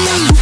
you.